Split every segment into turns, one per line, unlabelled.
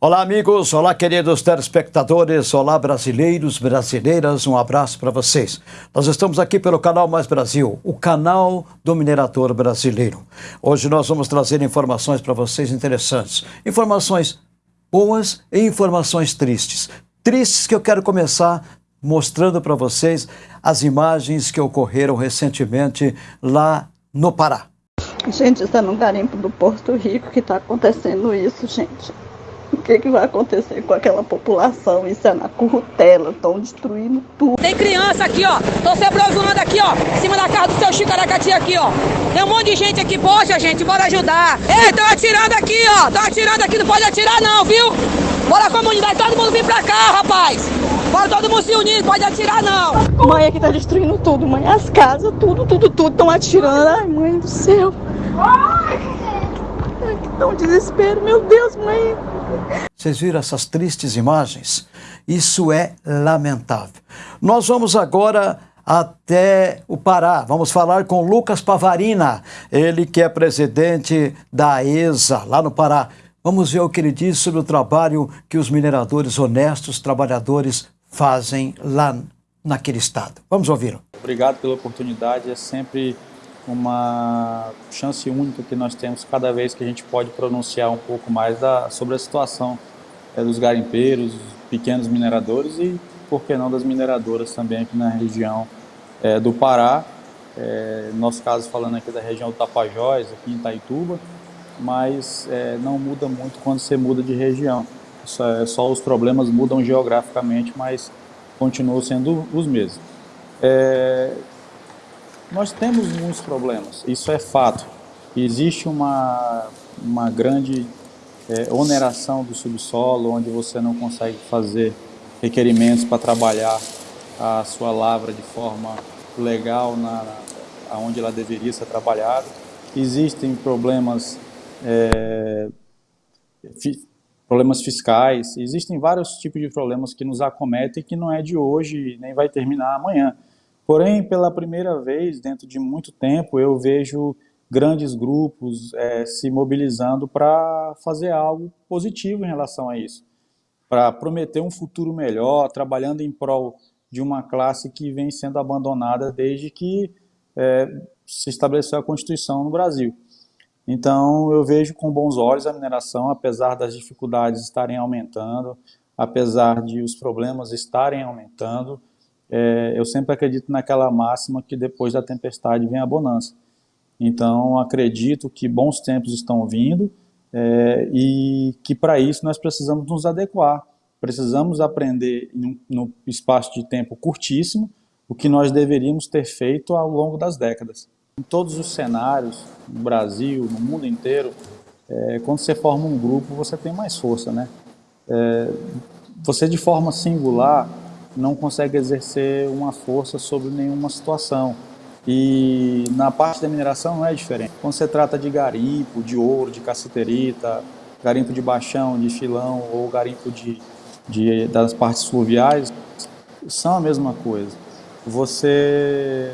Olá, amigos. Olá, queridos telespectadores. Olá, brasileiros, brasileiras. Um abraço para vocês. Nós estamos aqui pelo canal Mais Brasil, o canal do minerador brasileiro. Hoje nós vamos trazer informações para vocês interessantes. Informações boas e informações tristes. Tristes que eu quero começar mostrando para vocês as imagens que ocorreram recentemente lá no Pará.
Gente, está no garimpo do Porto Rico que está acontecendo isso, gente. O que, que vai acontecer com aquela população? Isso é na currutela, estão destruindo tudo.
Tem criança aqui, ó. Tô se aproximando aqui, ó. Em cima da casa do seu Chicaracati aqui, ó. Tem um monte de gente aqui. Poxa, gente, bora ajudar. Ei, estão atirando aqui, ó. Estão atirando aqui, não pode atirar não, viu? Bora comunidade, todo mundo vir pra cá, rapaz. Bora todo mundo se unir, pode atirar não.
Mãe aqui tá destruindo tudo, mãe. As casas, tudo, tudo, tudo. Estão atirando. Ai, mãe do céu. Ai, que tão desespero. Meu Deus, mãe.
Vocês viram essas tristes imagens? Isso é lamentável. Nós vamos agora até o Pará. Vamos falar com Lucas Pavarina, ele que é presidente da ESA, lá no Pará. Vamos ver o que ele diz sobre o trabalho que os mineradores honestos, trabalhadores, fazem lá naquele estado. Vamos ouvi-lo.
Obrigado pela oportunidade. É sempre uma chance única que nós temos cada vez que a gente pode pronunciar um pouco mais da, sobre a situação é, dos garimpeiros, pequenos mineradores e, por que não, das mineradoras também aqui na região é, do Pará. É, nosso caso falando aqui da região do Tapajós, aqui em Itaituba, mas é, não muda muito quando você muda de região. Só, é, só os problemas mudam geograficamente, mas continuam sendo os mesmos. É, nós temos muitos problemas, isso é fato. Existe uma, uma grande é, oneração do subsolo, onde você não consegue fazer requerimentos para trabalhar a sua lavra de forma legal na, onde ela deveria ser trabalhada. Existem problemas, é, fi, problemas fiscais, existem vários tipos de problemas que nos acometem que não é de hoje nem vai terminar amanhã. Porém, pela primeira vez, dentro de muito tempo, eu vejo grandes grupos é, se mobilizando para fazer algo positivo em relação a isso, para prometer um futuro melhor, trabalhando em prol de uma classe que vem sendo abandonada desde que é, se estabeleceu a Constituição no Brasil. Então, eu vejo com bons olhos a mineração, apesar das dificuldades estarem aumentando, apesar de os problemas estarem aumentando, é, eu sempre acredito naquela máxima que depois da tempestade vem a bonança. Então, acredito que bons tempos estão vindo é, e que para isso nós precisamos nos adequar. Precisamos aprender no, espaço de tempo curtíssimo o que nós deveríamos ter feito ao longo das décadas. Em todos os cenários, no Brasil, no mundo inteiro, é, quando você forma um grupo, você tem mais força, né? É, você de forma singular não consegue exercer uma força sobre nenhuma situação. E na parte da mineração não é diferente. Quando você trata de garimpo, de ouro, de cassiterita, garimpo de baixão, de filão ou garimpo de, de, das partes fluviais, são a mesma coisa. Você,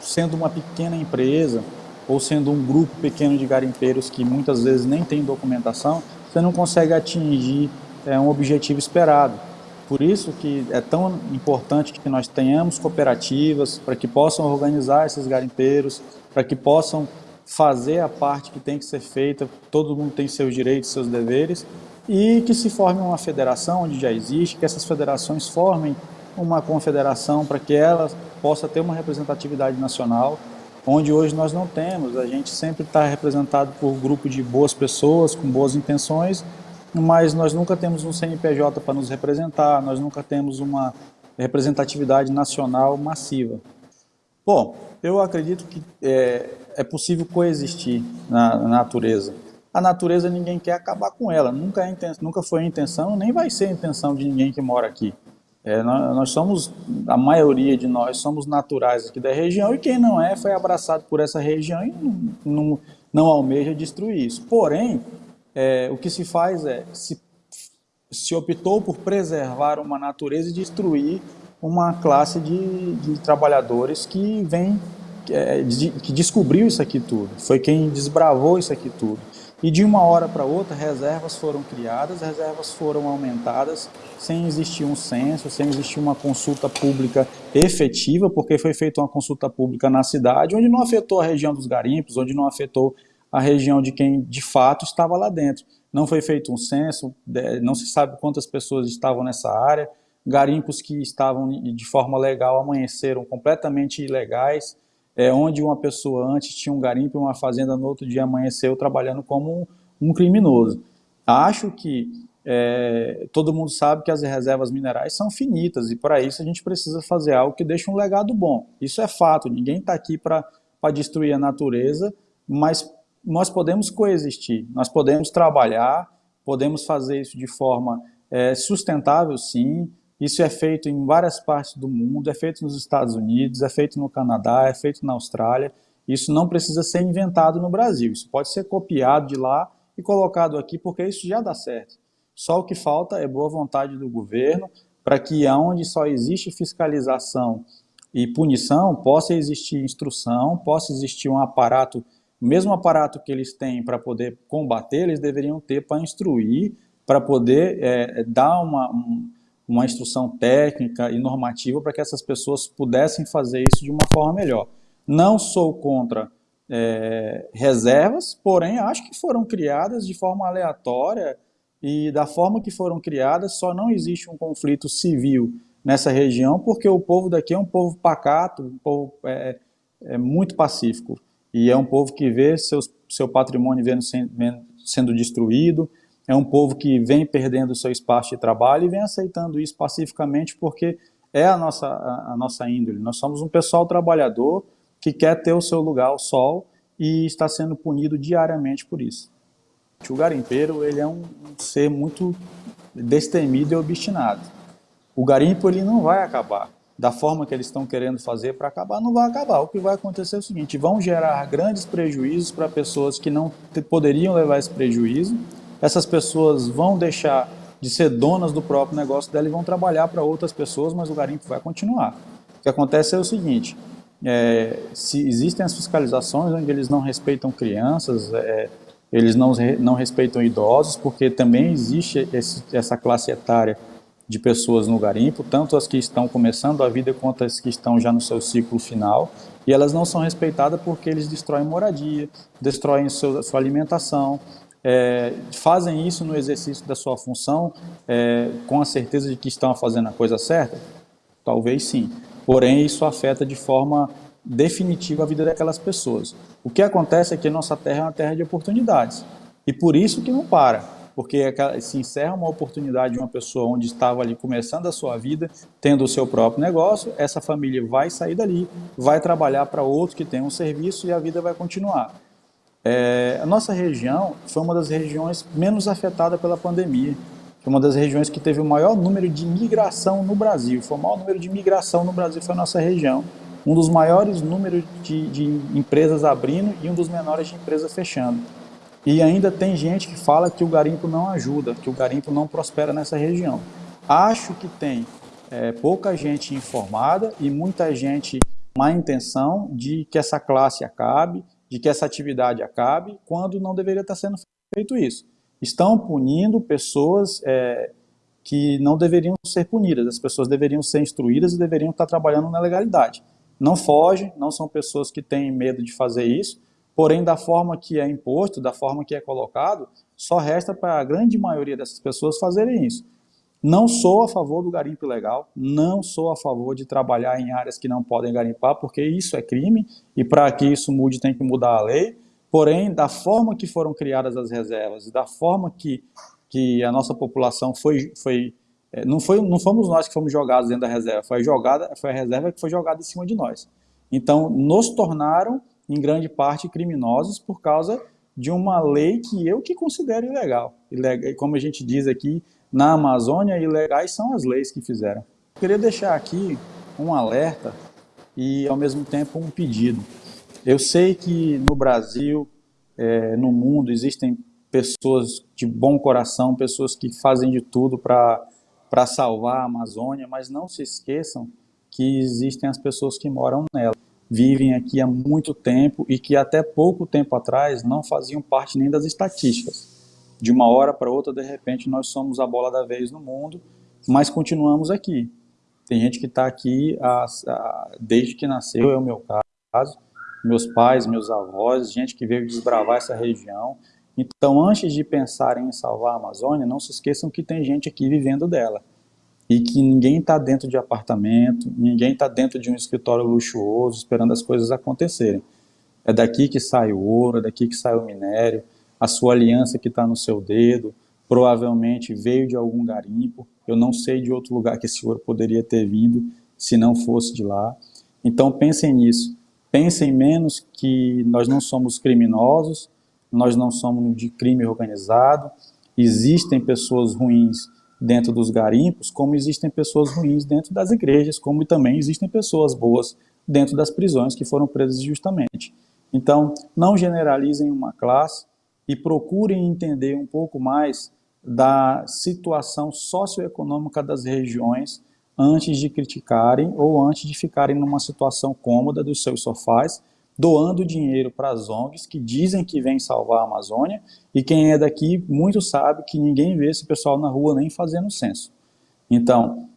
sendo uma pequena empresa, ou sendo um grupo pequeno de garimpeiros que muitas vezes nem tem documentação, você não consegue atingir é, um objetivo esperado. Por isso que é tão importante que nós tenhamos cooperativas para que possam organizar esses garimpeiros, para que possam fazer a parte que tem que ser feita, todo mundo tem seus direitos, seus deveres, e que se forme uma federação onde já existe, que essas federações formem uma confederação para que ela possa ter uma representatividade nacional, onde hoje nós não temos. A gente sempre está representado por um grupo de boas pessoas, com boas intenções, mas nós nunca temos um CNPJ para nos representar, nós nunca temos uma representatividade nacional massiva. Bom, eu acredito que é, é possível coexistir na, na, natureza. A natureza ninguém quer acabar com ela, nunca, é, nunca foi a intenção, nem vai ser a intenção de ninguém que mora aqui. É, nós, nós, somos, a maioria de nós somos naturais aqui da região e quem não é foi abraçado por essa região e não, não, não almeja destruir isso. Porém, é, o que se faz é, se, se optou por preservar uma natureza e destruir uma classe de, de trabalhadores que vem, é, de, que descobriu isso aqui tudo, foi quem desbravou isso aqui tudo. E de uma hora para outra, reservas foram criadas, reservas foram aumentadas, sem existir um censo, sem existir uma consulta pública efetiva, porque foi feita uma consulta pública na cidade, onde não afetou a região dos garimpos, onde não afetou a região de quem de fato estava lá dentro. Não foi feito um censo, não se sabe quantas pessoas estavam nessa área, garimpos que estavam de forma legal amanheceram completamente ilegais, é, onde uma pessoa antes tinha um garimpo e uma fazenda, no outro dia amanheceu trabalhando como um, um criminoso. Acho que é, todo mundo sabe que as reservas minerais são finitas e para isso a gente precisa fazer algo que deixe um legado bom. Isso é fato, ninguém está aqui para destruir a natureza, mas nós podemos coexistir, nós podemos trabalhar, podemos fazer isso de forma é, sustentável sim, isso é feito em várias partes do mundo, é feito nos Estados Unidos, é feito no Canadá, é feito na Austrália. Isso não precisa ser inventado no Brasil. Isso pode ser copiado de lá e colocado aqui, porque isso já dá certo. Só o que falta é boa vontade do governo para que onde só existe fiscalização e punição, possa existir instrução, possa existir um aparato, o mesmo aparato que eles têm para poder combater, eles deveriam ter para instruir, para poder é, dar uma, um, uma instrução técnica e normativa para que essas pessoas pudessem fazer isso de uma forma melhor. Não sou contra é, reservas, porém acho que foram criadas de forma aleatória e da forma que foram criadas só não existe um conflito civil nessa região porque o povo daqui é um povo pacato, um povo é, é muito pacífico e é um povo que vê seus, seu patrimônio sendo destruído, é um povo que vem perdendo seu espaço de trabalho e vem aceitando isso pacificamente porque é a nossa, a, a nossa índole. Nós somos um pessoal trabalhador que quer ter o seu lugar ao sol e está sendo punido diariamente por isso. O garimpeiro ele é um ser muito destemido e obstinado. O garimpo ele não vai acabar. Da forma que eles estão querendo fazer para acabar, não vai acabar. O que vai acontecer é o seguinte, vão gerar grandes prejuízos para pessoas que não poderiam levar esse prejuízo, essas pessoas vão deixar de ser donas do próprio negócio dela e vão trabalhar para outras pessoas, mas o garimpo vai continuar. O que acontece é o seguinte, é, se existem as fiscalizações onde eles não respeitam crianças, é, eles não, não respeitam idosos, porque também existe esse, essa classe etária de pessoas no garimpo, tanto as que estão começando a vida quanto as que estão já no seu ciclo final, e elas não são respeitadas porque eles destroem moradia, destroem sua alimentação, é, fazem isso no exercício da sua função é, com a certeza de que estão fazendo a coisa certa? Talvez sim. Porém, isso afeta de forma definitiva a vida daquelas pessoas. O que acontece é que nossa terra é uma terra de oportunidades. E por isso que não para. Porque se encerra uma oportunidade de uma pessoa onde estava ali começando a sua vida, tendo o seu próprio negócio, essa família vai sair dali, vai trabalhar para outro que tem um serviço e a vida vai continuar. É, a nossa região foi uma das regiões menos afetada pela pandemia. Foi uma das regiões que teve o maior número de migração no Brasil. Foi o maior número de migração no Brasil foi a nossa região. Um dos maiores números de, de empresas abrindo e um dos menores de empresas fechando. E ainda tem gente que fala que o garimpo não ajuda, que o garimpo não prospera nessa região. Acho que tem é, pouca gente informada e muita gente má intenção de que essa classe acabe, de que essa atividade acabe, quando não deveria estar sendo feito isso. Estão punindo pessoas é, que não deveriam ser punidas, as pessoas deveriam ser instruídas e deveriam estar trabalhando na legalidade. Não fogem, não são pessoas que têm medo de fazer isso, porém da forma que é imposto, da forma que é colocado, só resta para a grande maioria dessas pessoas fazerem isso. Não sou a favor do garimpo ilegal, não sou a favor de trabalhar em áreas que não podem garimpar, porque isso é crime e para que isso mude tem que mudar a lei. Porém, da forma que foram criadas as reservas e da forma que, que a nossa população foi, foi, é, não foi, não fomos nós que fomos jogados dentro da reserva, foi, jogada, foi a reserva que foi jogada em cima de nós. Então, nos tornaram, em grande parte, criminosos por causa de uma lei que eu que considero ilegal. como a gente diz aqui, na Amazônia, ilegais são as leis que fizeram. Eu queria deixar aqui um alerta e, ao mesmo tempo, um pedido. Eu sei que no Brasil, é, no mundo, existem pessoas de bom coração, pessoas que fazem de tudo para salvar a Amazônia, mas não se esqueçam que existem as pessoas que moram nela. Vivem aqui há muito tempo e que até pouco tempo atrás não faziam parte nem das estatísticas. De uma hora para outra, de repente, nós somos a bola da vez no mundo, mas continuamos aqui. Tem gente que está aqui a, a, desde que nasceu, é o meu caso, meus pais, meus avós, gente que veio desbravar essa região. Então, antes de pensarem em salvar a Amazônia, não se esqueçam que tem gente aqui vivendo dela e que ninguém está dentro de apartamento, ninguém está dentro de um escritório luxuoso esperando as coisas acontecerem. É daqui que sai o ouro, é daqui que sai o minério, a sua aliança que está no seu dedo, provavelmente veio de algum garimpo, eu não sei de outro lugar que esse ouro poderia ter vindo se não fosse de lá. Então pensem nisso, pensem menos que nós não somos criminosos, nós não somos de crime organizado, existem pessoas ruins dentro dos garimpos, como existem pessoas ruins dentro das igrejas, como também existem pessoas boas dentro das prisões que foram presas justamente. Então, não generalizem uma classe e procurem entender um pouco mais da situação socioeconômica das regiões antes de criticarem ou antes de ficarem numa situação cômoda dos seus sofás doando dinheiro para as ONGs que dizem que vêm salvar a Amazônia e quem é daqui muito sabe que ninguém vê esse pessoal na rua nem fazendo censo. Então,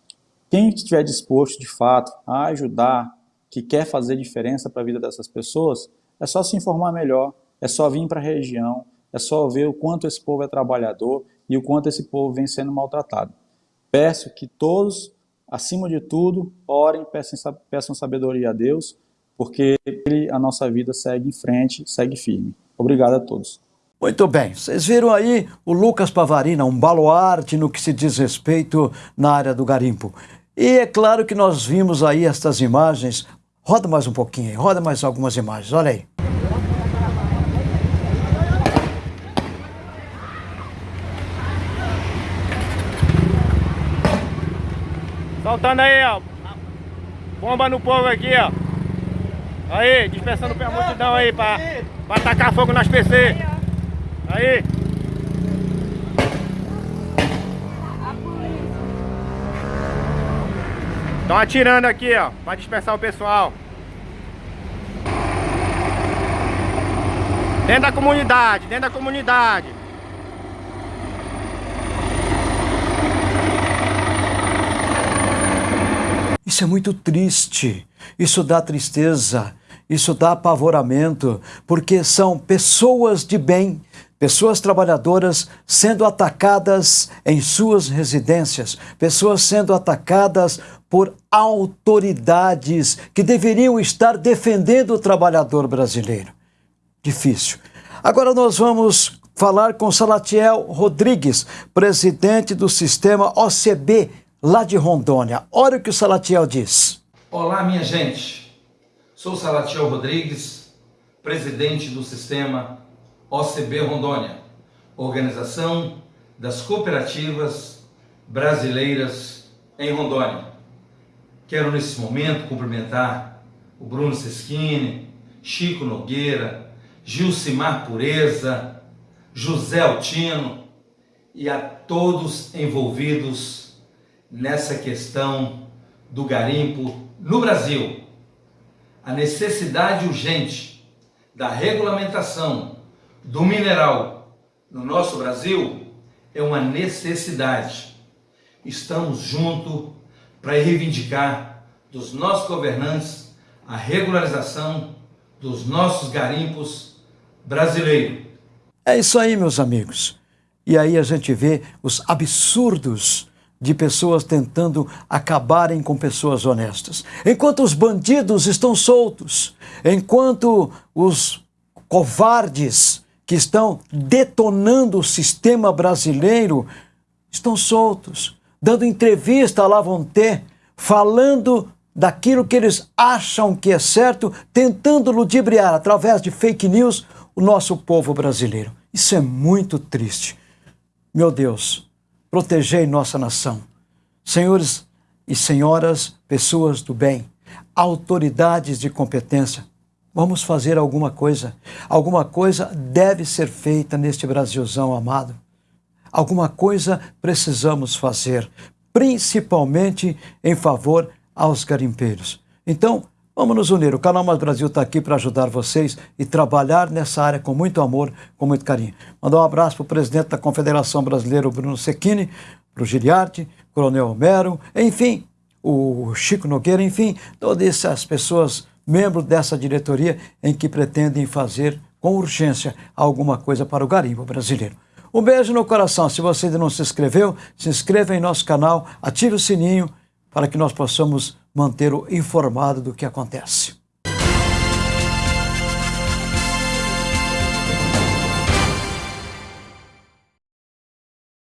quem estiver disposto de fato a ajudar, que quer fazer diferença para a vida dessas pessoas, é só se informar melhor, é só vir para a região, é só ver o quanto esse povo é trabalhador e o quanto esse povo vem sendo maltratado. Peço que todos, acima de tudo, orem, peçam, sabedoria a Deus, porque a nossa vida segue em frente, segue firme. Obrigado a todos.
Muito bem, vocês viram aí o Lucas Pavarina, um baluarte no que se diz respeito na área do garimpo. E é claro que nós vimos aí estas imagens. Roda mais um pouquinho aí, roda mais algumas imagens, olha aí.
Soltando aí, ó. Bomba no povo aqui, ó. Aí, dispersando a multidão aí pra, pra atacar fogo nas PC. Aí. Estão atirando aqui, ó, pra dispersar o pessoal. Dentro da comunidade, dentro da comunidade.
Isso é muito triste, isso dá tristeza. Isso dá apavoramento, porque são pessoas de bem, pessoas trabalhadoras sendo atacadas em suas residências, pessoas sendo atacadas por autoridades que deveriam estar defendendo o trabalhador brasileiro. Difícil. Agora nós vamos falar com Salatiel Rodrigues, presidente do sistema OCB lá de Rondônia. Olha o que o Salatiel diz.
Olá, minha gente. Sou Salatiel Rodrigues, presidente do sistema OCB Rondônia, Organização das Cooperativas Brasileiras em Rondônia. Quero nesse momento cumprimentar o Bruno Seschini, Chico Nogueira, Gilcimar Pureza, José Altino e a todos envolvidos nessa questão do garimpo no Brasil a necessidade urgente da regulamentação do mineral no nosso Brasil é uma necessidade. Estamos juntos para reivindicar dos nossos governantes a regularização dos nossos garimpos brasileiros.
É isso aí, meus amigos. E aí a gente vê os absurdos de pessoas tentando acabarem com pessoas honestas. Enquanto os bandidos estão soltos, enquanto os covardes que estão detonando o sistema brasileiro estão soltos, dando entrevista vão ter, falando daquilo que eles acham que é certo, tentando ludibriar através de fake news o nosso povo brasileiro. Isso é muito triste. Meu Deus, protegei nossa nação. Senhores e senhoras, pessoas do bem, autoridades de competência, vamos fazer alguma coisa. Alguma coisa deve ser feita neste Brasilzão amado. Alguma coisa precisamos fazer, principalmente em favor aos garimpeiros. Então, Vamos nos unir. O Canal Mais Brasil está aqui para ajudar vocês e trabalhar nessa área com muito amor, com muito carinho. Mandar um abraço para o presidente da Confederação Brasileira, Bruno Secchini, para o Giliarte, Coronel Homero, enfim, o Chico Nogueira, enfim, todas essas pessoas, membros dessa diretoria, em que pretendem fazer com urgência alguma coisa para o garimpo brasileiro. Um beijo no coração. Se você ainda não se inscreveu, se inscreva em nosso canal, ative o sininho para que nós possamos manter o informado do que acontece.